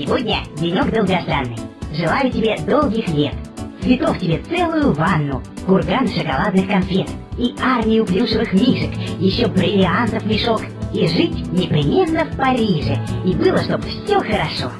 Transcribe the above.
Сегодня денек долгожданный. Желаю тебе долгих лет. Цветов тебе целую ванну, курган шоколадных конфет и армию плюшевых мишек, еще бриллиантов мешок, и жить непременно в Париже, и было, чтоб все хорошо.